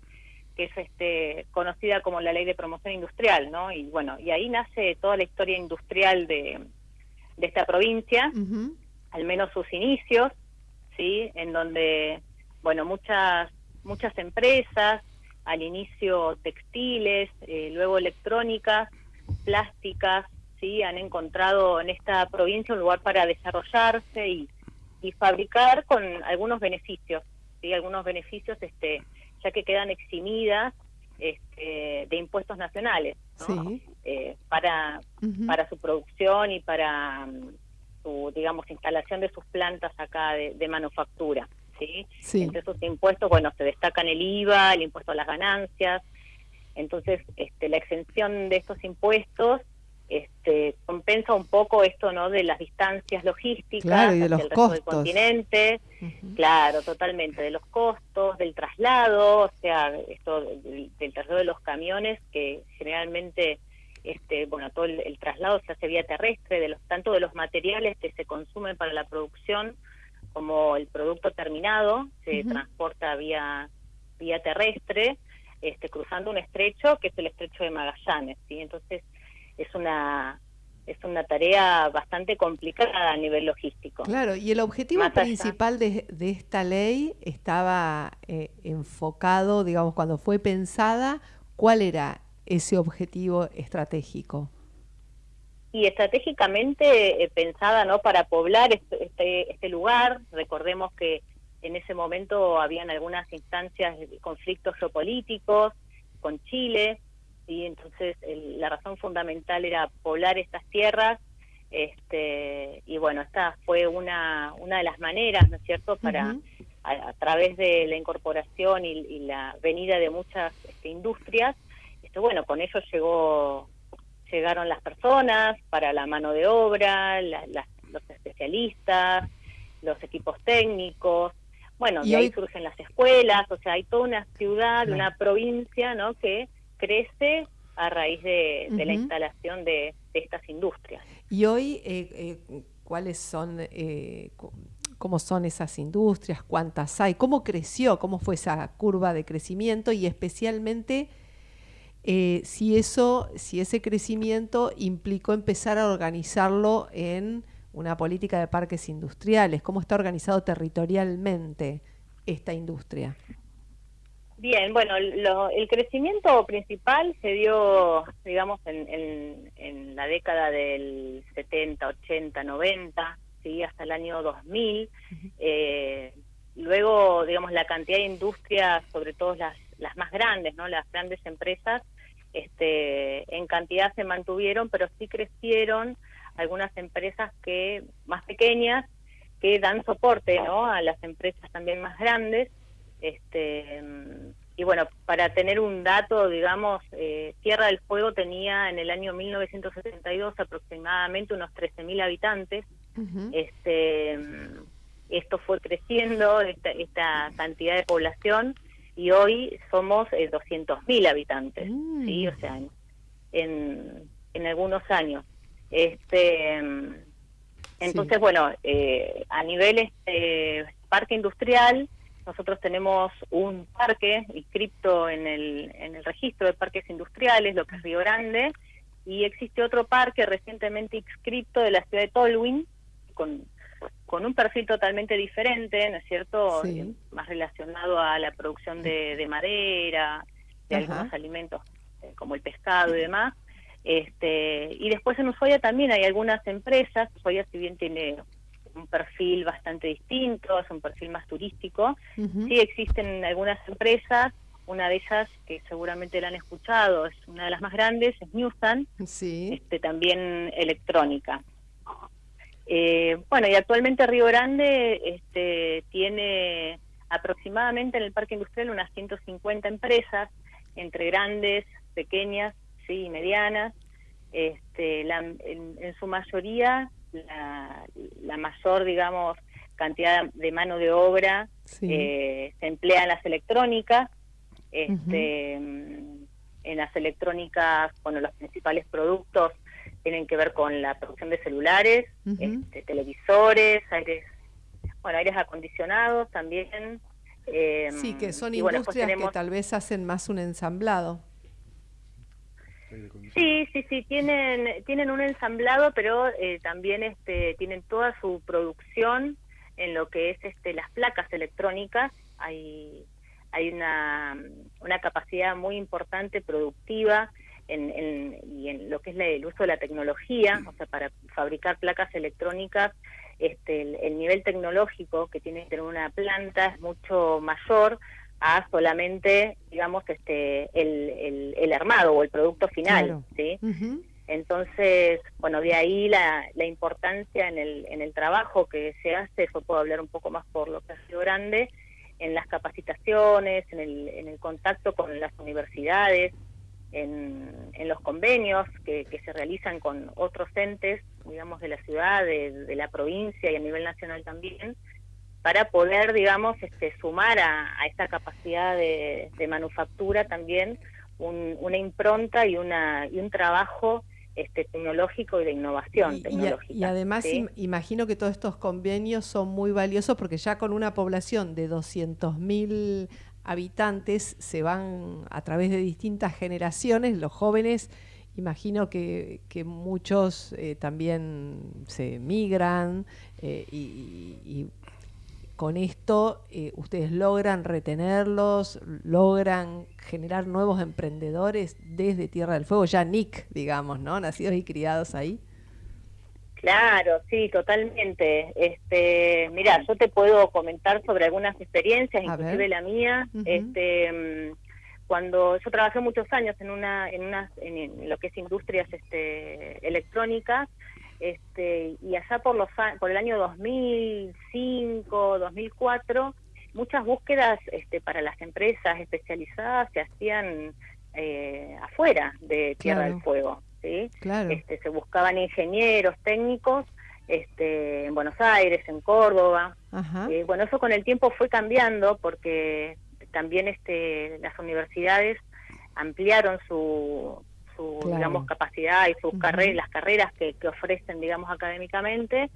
que es este, conocida como la Ley de Promoción Industrial, ¿no? Y bueno, y ahí nace toda la historia industrial de, de esta provincia al menos sus inicios, ¿sí? En donde, bueno, muchas, muchas empresas, al inicio textiles, eh, luego electrónicas, plásticas, ¿sí? Han encontrado en esta provincia un lugar para desarrollarse y, y fabricar con algunos beneficios, ¿sí? Algunos beneficios, este, ya que quedan eximidas este, de impuestos nacionales, ¿no? Sí. Eh, para, para su producción y para mm, su, digamos, instalación de sus plantas acá de, de manufactura, ¿sí? Sí, Entre esos impuestos, bueno, se destacan el IVA, el impuesto a las ganancias, entonces este, la exención de estos impuestos este, compensa un poco esto, ¿no?, de las distancias logísticas Claro, y de hacia los el resto del continente. Claro, totalmente, de los costos, del traslado, o sea, esto del, del traslado de los camiones, que generalmente, este, bueno, todo el, el traslado se hace vía terrestre, de los tanto de los materiales que se consumen para la producción como el producto terminado se transporta vía vía terrestre, este, cruzando un estrecho que es el estrecho de Magallanes, ¿sí? Entonces es una es una tarea bastante complicada a nivel logístico. Claro, y el objetivo Más principal de, de esta ley estaba eh, enfocado, digamos, cuando fue pensada, ¿cuál era ese objetivo estratégico? Y estratégicamente eh, pensada no para poblar este, este, este lugar. Recordemos que en ese momento habían algunas instancias de conflictos geopolíticos con Chile y entonces el- la razón fundamental era poblar estas tierras este y bueno esta fue una una de las maneras no es cierto para a, a través de la incorporación y, y la venida de muchas este, industrias, este, bueno, con ello llegó llegaron las personas para la mano de obra, la- los especialistas, los equipos técnicos, bueno, Y de ahí hoy- surgen las escuelas, o sea, hay toda una ciudad, Claro. una provincia, ¿no? Que crece a raíz de, de la instalación de, de estas industrias. Y hoy, eh, eh, ¿cuáles son, eh, cómo son esas industrias? ¿Cuántas hay? ¿Cómo creció? ¿Cómo fue esa curva de crecimiento? Y especialmente, eh, si eso, si ese crecimiento implicó empezar a organizarlo en una política de parques industriales. ¿Cómo está organizado territorialmente esta industria? Bien, bueno, lo- el crecimiento principal se dio, digamos, en, en- en la década del 70, 80, 90, ¿sí? hasta el año 2000. Eh, luego, digamos, la cantidad de industrias, sobre todo las, las más grandes, ¿no? las grandes empresas, este, en cantidad se mantuvieron, pero sí crecieron algunas empresas que más pequeñas que dan soporte ¿no? a las empresas también más grandes. Este, y bueno, para tener un dato, digamos, eh, Tierra del Fuego tenía en el año 1972 aproximadamente unos 13.000 habitantes. este, esto fue creciendo, esta, esta, cantidad de población, y hoy somos eh, 200.000 habitantes, ¿sí? Mm. O sea, en, en, algunos años. Este, entonces, Sí. bueno, eh, a nivel este, parque industrial, nosotros tenemos un parque inscripto en el, en el registro de parques industriales, lo que es Río Grande, y existe otro parque recientemente inscrito de la ciudad de Tolwyn, con, con un perfil totalmente diferente, ¿no es cierto? Sí. Eh, Más relacionado a la producción de, de madera, de Ajá. algunos alimentos eh, como el pescado y demás. Este, y después en Ushuaia también hay algunas empresas, Ushuaia si bien tiene un perfil bastante distinto, es un perfil más turístico, sí existen algunas empresas, una de ellas que seguramente la han escuchado, es una de las más grandes, es Newsan, Sí. este, también electrónica. Eh, bueno, y actualmente Río Grande este, tiene aproximadamente en el parque industrial unas 150 empresas, entre grandes, pequeñas sí, y medianas. Este, la- en, en su mayoría, la, la mayor, digamos, cantidad de mano de obra Sí. eh, se emplea en las electrónicas. Este, mm, En las electrónicas, bueno, los principales productos tienen que ver con la producción de celulares, este, televisores, aires, bueno, aires acondicionados también. eh, Sí, que son bueno, después industrias tenemos- que tal vez hacen más un ensamblado. Sí, sí, sí, tienen, tienen un ensamblado, pero eh, también este, tienen toda su producción en lo que es este, las placas electrónicas. Hay, hay una, una capacidad muy importante productiva en, en- y en lo que es la- el uso de la tecnología, o sea, para fabricar placas electrónicas, este, el, el nivel tecnológico que tiene que tener una planta es mucho mayor a solamente, digamos, este, el, el, el armado o el producto final, Claro. ¿sí? Entonces, bueno, de ahí la, la importancia en el, en el trabajo que se hace, yo puedo hablar un poco más por lo que ha sido grande, en las capacitaciones, en el, en el contacto con las universidades, en, en los convenios que, que se realizan con otros entes, digamos, de la ciudad, de, de la provincia y a nivel nacional también, para poder, digamos, este, sumar a, a esta capacidad de, de manufactura también un- una impronta y, una, y un trabajo este, tecnológico y de innovación Y, y a- tecnológica. y además ¿sí? im- imagino que todos estos convenios son muy valiosos porque ya con una población de 200.000 habitantes se van a través de distintas generaciones, los jóvenes, imagino que, que muchos eh, también se migran eh, y, con esto eh, ustedes logran retenerlos, logran generar nuevos emprendedores desde Tierra del Fuego, ya Nick, digamos, ¿no? Nacidos y criados ahí. Claro, sí, totalmente. Este, mira, yo te puedo comentar sobre algunas experiencias, A inclusive ver. la mía. Este, mm, cuando yo trabajé muchos años en una, en una, en, lo que es industrias, este, electrónicas, este, y allá por los, por el año 2005, 2004, muchas búsquedas, este, para las empresas especializadas se hacían eh, afuera de Tierra Claro. del Fuego, ¿sí? Claro. Este, se buscaban ingenieros técnicos este, en Buenos Aires, en Córdoba. Ajá. Eh, bueno, eso con el tiempo fue cambiando porque también este, las universidades ampliaron su, su Claro. digamos, capacidad y sus carreras, las carreras que, que ofrecen, digamos, académicamente.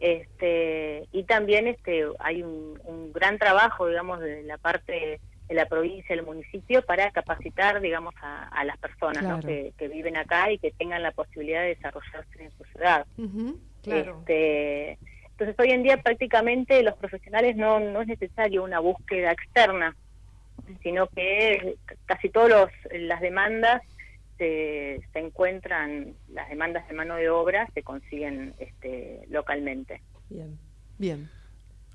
Este, y también este, hay un, un gran trabajo, digamos, de la parte la provincia, del municipio, para capacitar, digamos, a, a las personas ¿no? Que, que viven acá y que tengan la posibilidad de desarrollarse en su ciudad. Claro. Este, entonces hoy en día prácticamente los profesionales no, no es necesario una búsqueda externa, sino que casi todas las demandas se, se encuentran, las demandas de mano de obra se consiguen este, localmente. Bien, bien.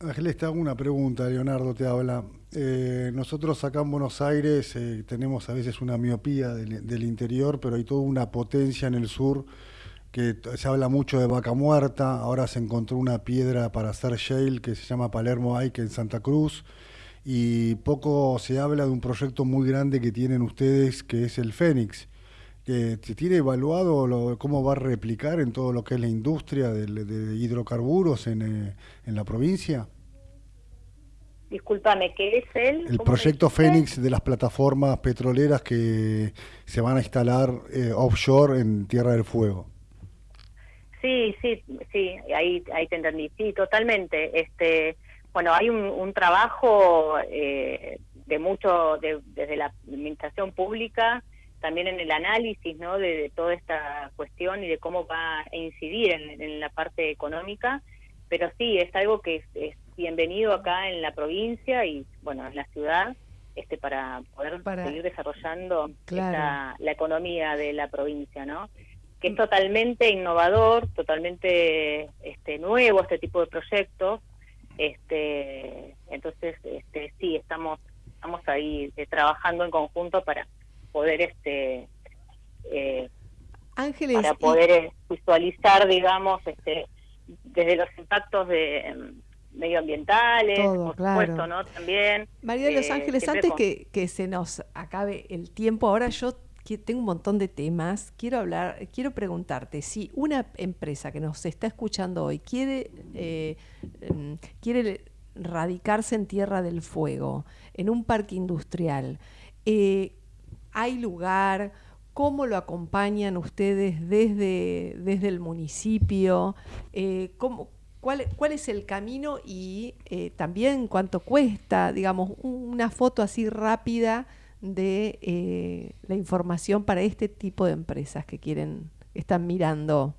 Ángeles, te hago una pregunta, Leonardo te habla. Eh, nosotros acá en Buenos Aires eh, tenemos a veces una miopía del, del interior, pero hay toda una potencia en el sur que se habla mucho de vaca muerta, ahora se encontró una piedra para hacer shale que se llama Palermo Ike en Santa Cruz, y poco se habla de un proyecto muy grande que tienen ustedes que es el Fénix. Que ¿Se tiene evaluado lo- cómo va a replicar en todo lo que es la industria de, hidrocarburos en, eh, en la provincia? Discúlpame, ¿qué es? El ¿Cómo proyecto? Fénix de las plataformas petroleras que se van a instalar eh, offshore en Tierra del Fuego. Sí, sí, sí, ahí, ahí te entendí. Sí, totalmente. Este, bueno, hay un, un trabajo eh, de mucho, de- desde la administración pública, también en el análisis, ¿no? De, de toda esta cuestión y de cómo va a incidir en, en la parte económica. Pero sí, es algo que es, es bienvenido acá en la provincia y, bueno, en la ciudad, este, para poder Para- seguir desarrollando Claro. esta- la economía de la provincia, ¿no? que es totalmente innovador, totalmente este, nuevo este tipo de proyectos. Este, entonces, este, sí, estamos estamos ahí eh, trabajando en conjunto para poder este eh, Ángeles, para poder eh, visualizar, digamos, este desde los impactos de em, medioambientales, Todo, por claro. supuesto, ¿no? También. María de los eh, Ángeles, antes con- que, que se nos acabe el tiempo, ahora yo tengo un montón de temas, quiero hablar, quiero preguntarte si una empresa que nos está escuchando hoy quiere, eh, em, quiere radicarse en Tierra del Fuego, en un parque industrial, eh, ¿hay lugar? ¿Cómo lo acompañan ustedes desde, desde el municipio? Eh, ¿cómo, cuál, ¿Cuál es el camino y eh, también cuánto cuesta? Digamos, un- una foto así rápida de eh, la información para este tipo de empresas que quieren, están mirando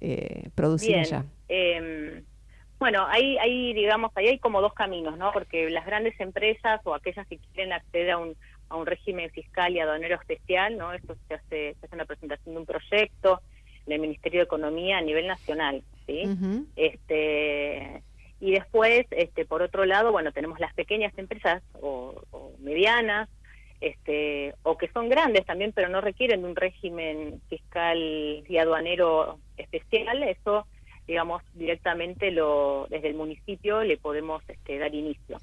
eh, producir Bien. allá. Eh, bueno, ahí, ahí, digamos, ahí hay como dos caminos, ¿no? Porque las grandes empresas o aquellas que quieren acceder a un, a un régimen fiscal y aduanero especial, ¿no? Esto se hace, se hace una presentación de un proyecto en el Ministerio de Economía a nivel nacional, ¿sí? Este y después este por otro lado bueno tenemos las pequeñas empresas o, o medianas este o que son grandes también pero no requieren de un régimen fiscal y aduanero especial eso digamos directamente lo desde el municipio le podemos este, dar inicio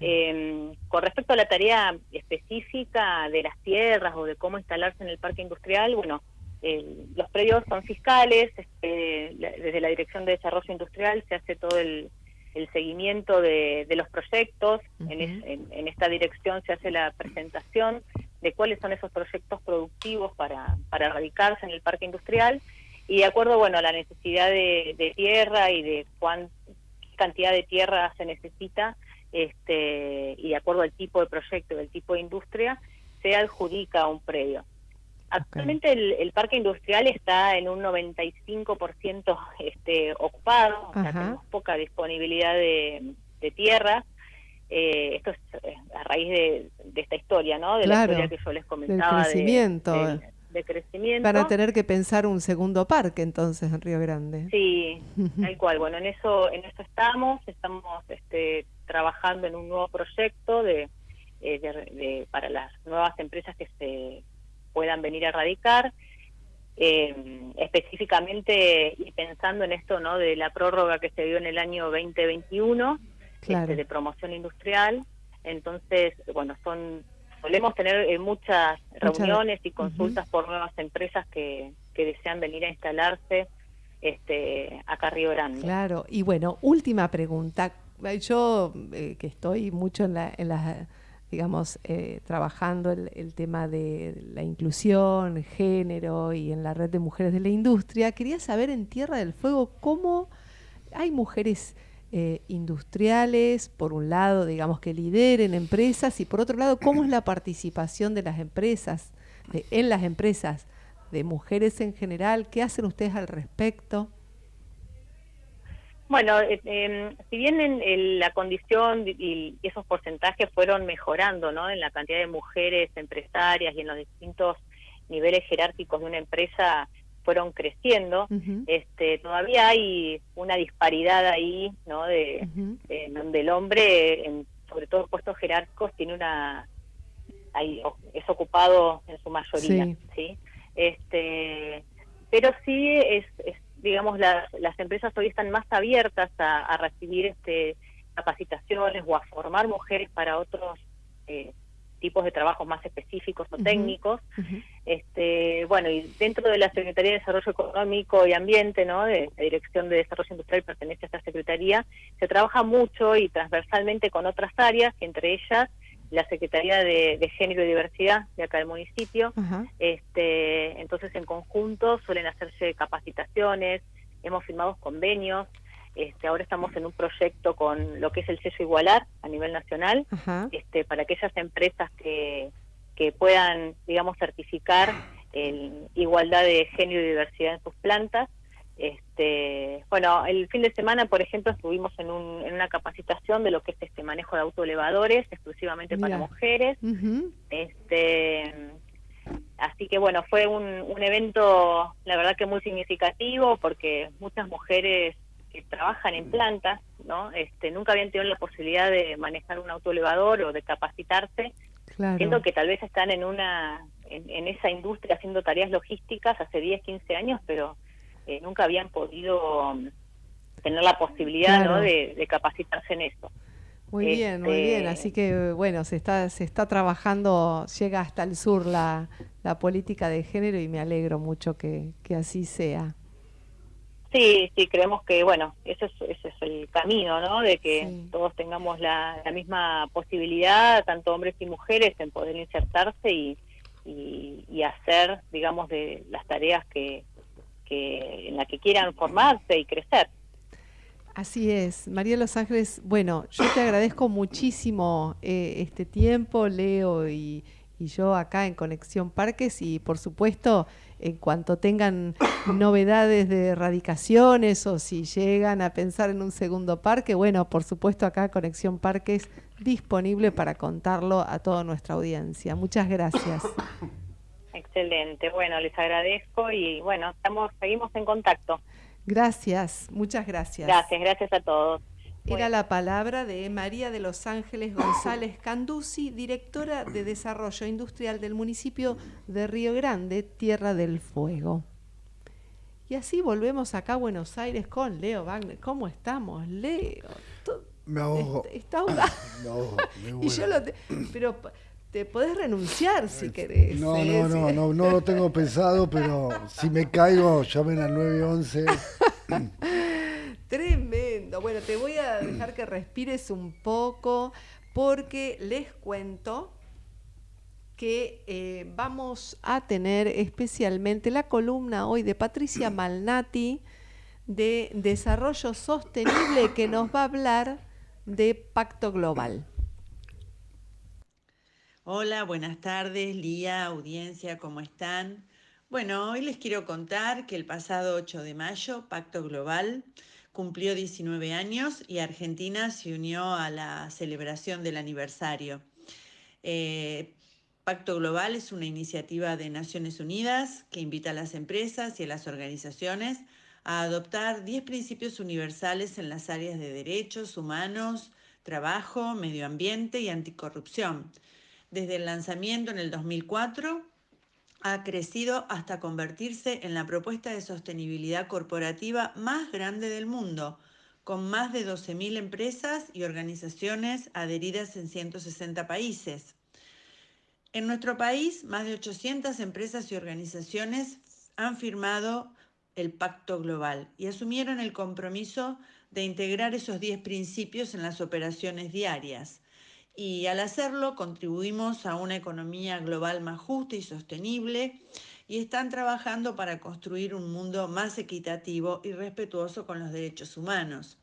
Eh, con respecto a la tarea específica de las tierras o de cómo instalarse en el parque industrial, bueno, el- los predios son fiscales, este, la- desde la Dirección de Desarrollo Industrial se hace todo el, el seguimiento de, de los proyectos, en, es- en- en esta dirección se hace la presentación de cuáles son esos proyectos productivos para, para radicarse en el parque industrial. Y de acuerdo bueno a la necesidad de, de tierra y de cuán qué cantidad de tierra se necesita este y de acuerdo al tipo de proyecto y el tipo de industria se adjudica un predio actualmente el, el parque industrial está en un 95% este ocupado o sea, tenemos poca disponibilidad de, de tierra eh, esto es eh, a raíz de, de esta historia, ¿no? De Claro, la historia que yo les comentaba. de- crecimiento. del- de crecimiento. Van a tener que pensar un segundo parque entonces en Río Grande. Sí, tal cual. Bueno, en eso, en eso estamos. Estamos este, trabajando en un nuevo proyecto de, eh, de- de- para las nuevas empresas que se puedan venir a radicar. Eh, específicamente y pensando en esto, ¿no? De la prórroga que se dio en el año 2021 Claro. este, de promoción industrial. Entonces, bueno, son solemos tener eh, muchas Muchas- reuniones y consultas por nuevas empresas que, que desean venir a instalarse este, acá a Río Grande. Claro, y bueno, última pregunta. Yo eh, que estoy mucho en la, en la digamos, eh, trabajando el, tema de la inclusión, género y en la red de mujeres de la industria, quería saber en Tierra del Fuego cómo hay mujeres eh, industriales, por un lado, digamos, que lideren empresas y por otro lado, cómo es la participación de las empresas, en las empresas, de mujeres en general, ¿qué hacen ustedes al respecto? Bueno, eh, eh, si bien en, en la condición y, y esos porcentajes fueron mejorando, ¿no? En la cantidad de mujeres empresarias y en los distintos niveles jerárquicos de una empresa fueron creciendo. este, todavía hay una disparidad ahí, ¿no? De, donde el hombre, en, sobre todo en puestos jerárquicos, tiene una es ocupado en su mayoría, sí. Este, pero sí es, digamos las, las empresas hoy están más abiertas a, recibir este capacitaciones o a formar mujeres para otros eh, tipos de trabajos más específicos o técnicos. este, bueno, y dentro de la Secretaría de Desarrollo Económico y Ambiente, ¿no? de la Dirección de Desarrollo Industrial pertenece a esta Secretaría, se trabaja mucho y transversalmente con otras áreas, entre ellas la Secretaría de, Género y Diversidad de acá del municipio. este, entonces, en conjunto suelen hacerse capacitaciones, hemos firmado convenios, este, ahora estamos en un proyecto con lo que es el sello Igualar a nivel nacional, este, para aquellas empresas que, que puedan, digamos, certificar en igualdad de género y diversidad en sus plantas. Este, bueno, el fin de semana, por ejemplo, estuvimos en, un, en una capacitación de lo que es este manejo de autoelevadores, exclusivamente para mujeres. Este, así que bueno, fue un, un evento, la verdad que muy significativo, porque muchas mujeres que trabajan en plantas, ¿no? Este, nunca habían tenido la posibilidad de manejar un autoelevador o de capacitarse, siendo que tal vez están en una en, esa industria haciendo tareas logísticas hace 10, 15 años, pero nunca habían podido um, tener la posibilidad ¿no? de, capacitarse en eso. Muy bien, muy bien. Este, Así que bueno, se está se está trabajando, llega hasta el sur la, la política de género y me alegro mucho que, que así sea. Sí, sí, creemos que, bueno, ese es, ese es el camino, ¿no? De que todos tengamos la, misma posibilidad, tanto hombres y mujeres, en poder insertarse y, y, hacer, digamos, de las tareas que, en las que quieran formarse y crecer. Así es, María Los Ángeles. Bueno, yo te agradezco muchísimo eh, este tiempo, Leo y, y yo acá en Conexión Parques y por supuesto en cuanto tengan novedades de erradicaciones o si llegan a pensar en un segundo parque, bueno, por supuesto acá Conexión Parques disponible para contarlo a toda nuestra audiencia. Muchas gracias. Excelente, bueno, les agradezco y bueno, estamos seguimos en contacto. Gracias, muchas gracias. Gracias, gracias a todos. Era la palabra de María de Los Ángeles González Candusi, directora de Desarrollo Industrial del municipio de Río Grande, Tierra del Fuego. Y así volvemos acá a Buenos Aires con Leo Wagner. ¿Cómo estamos, Leo? Me ahogo. Está ahogado. Me ahogo. y yo lo pero te podés renunciar si querés. No, no, no, no, no lo tengo pensado, pero si me caigo, llamen al 911. Tremendo. Bueno, te voy a dejar que respires un poco porque les cuento que eh, vamos a tener especialmente la columna hoy de Patricia Malnati de Desarrollo Sostenible que nos va a hablar de Pacto Global. Hola, buenas tardes, Lía, audiencia, ¿cómo están? Bueno, hoy les quiero contar que el pasado 8 de mayo, Pacto Global cumplió 19 años y Argentina se unió a la celebración del aniversario. Eh, Pacto Global es una iniciativa de Naciones Unidas que invita a las empresas y a las organizaciones a adoptar 10 principios universales en las áreas de derechos humanos, trabajo, medio ambiente y anticorrupción. Desde el lanzamiento en el 2004, ha crecido hasta convertirse en la propuesta de sostenibilidad corporativa más grande del mundo, con más de 12.000 empresas y organizaciones adheridas en 160 países. En nuestro país, más de 800 empresas y organizaciones han firmado el Pacto Global y asumieron el compromiso de integrar esos 10 principios en las operaciones diarias y al hacerlo contribuimos a una economía global más justa y sostenible y están trabajando para construir un mundo más equitativo y respetuoso con los derechos humanos.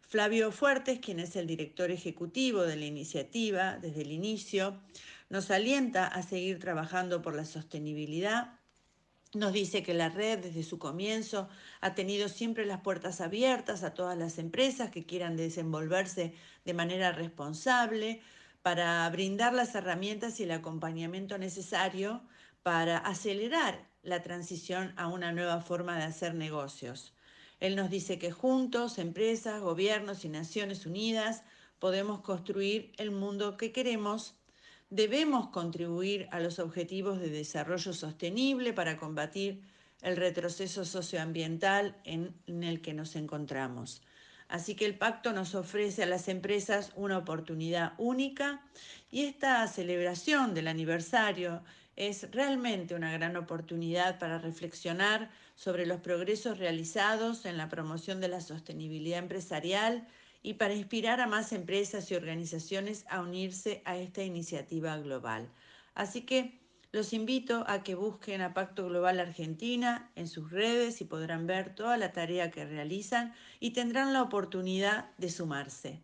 Flavio Fuertes, quien es el director ejecutivo de la iniciativa desde el inicio, nos alienta a seguir trabajando por la sostenibilidad nos dice que la red desde su comienzo ha tenido siempre las puertas abiertas a todas las empresas que quieran desenvolverse de manera responsable para brindar las herramientas y el acompañamiento necesario para acelerar la transición a una nueva forma de hacer negocios. Él nos dice que juntos, empresas, gobiernos y Naciones Unidas, podemos construir el mundo que queremos. Debemos contribuir a los objetivos de desarrollo sostenible para combatir el retroceso socioambiental en, el que nos encontramos. Así que el pacto nos ofrece a las empresas una oportunidad única y esta celebración del aniversario es realmente una gran oportunidad para reflexionar sobre los progresos realizados en la promoción de la sostenibilidad empresarial y para inspirar a más empresas y organizaciones a unirse a esta iniciativa global. Así que los invito a que busquen a Pacto Global Argentina en sus redes y podrán ver toda la tarea que realizan y tendrán la oportunidad de sumarse.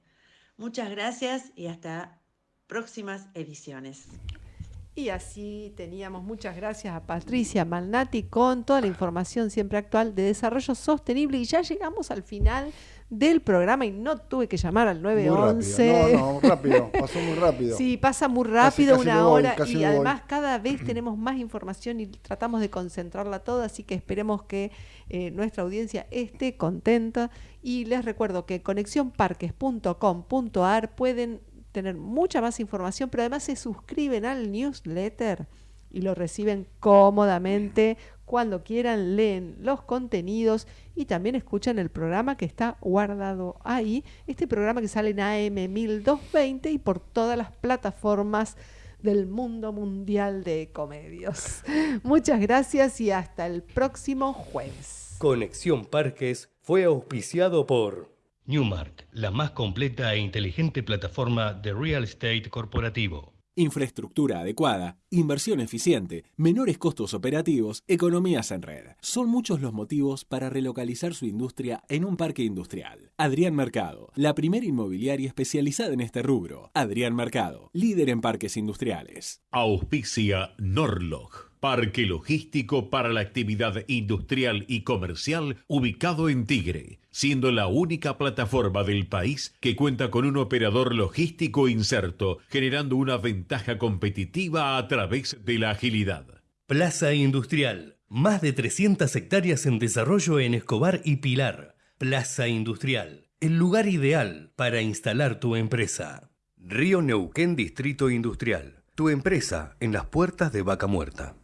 Muchas gracias y hasta próximas ediciones. Y así teníamos muchas gracias a Patricia Malnati con toda la información siempre actual de desarrollo sostenible y ya llegamos al final del programa y no tuve que llamar al 911. No, no, rápido, pasó muy rápido. Sí, pasa muy rápido, una hora y además cada vez tenemos más información y tratamos de concentrarla toda, así que esperemos que eh, nuestra audiencia esté contenta. Y les recuerdo que conexionparques.com.ar pueden tener mucha más información, pero además se suscriben al newsletter y lo reciben cómodamente cuando quieran, leen los contenidos y también escuchan el programa que está guardado ahí, este programa que sale en AM 1220 y por todas las plataformas del mundo mundial de comedios. Muchas gracias y hasta el próximo jueves. Conexión Parques fue auspiciado por Newmark, la más completa e inteligente plataforma de real estate corporativo. Infraestructura adecuada, inversión eficiente, menores costos operativos, economías en red. Son muchos los motivos para relocalizar su industria en un parque industrial. Adrián Mercado, la primera inmobiliaria especializada en este rubro. Adrián Mercado, líder en parques industriales. Auspicia Norlog Parque logístico para la actividad industrial y comercial ubicado en Tigre, siendo la única plataforma del país que cuenta con un operador logístico inserto, generando una ventaja competitiva a través de la agilidad. Plaza Industrial, más de 300 hectáreas en desarrollo en Escobar y Pilar. Plaza Industrial, el lugar ideal para instalar tu empresa. Río Neuquén Distrito Industrial, tu empresa en las puertas de Vaca Muerta.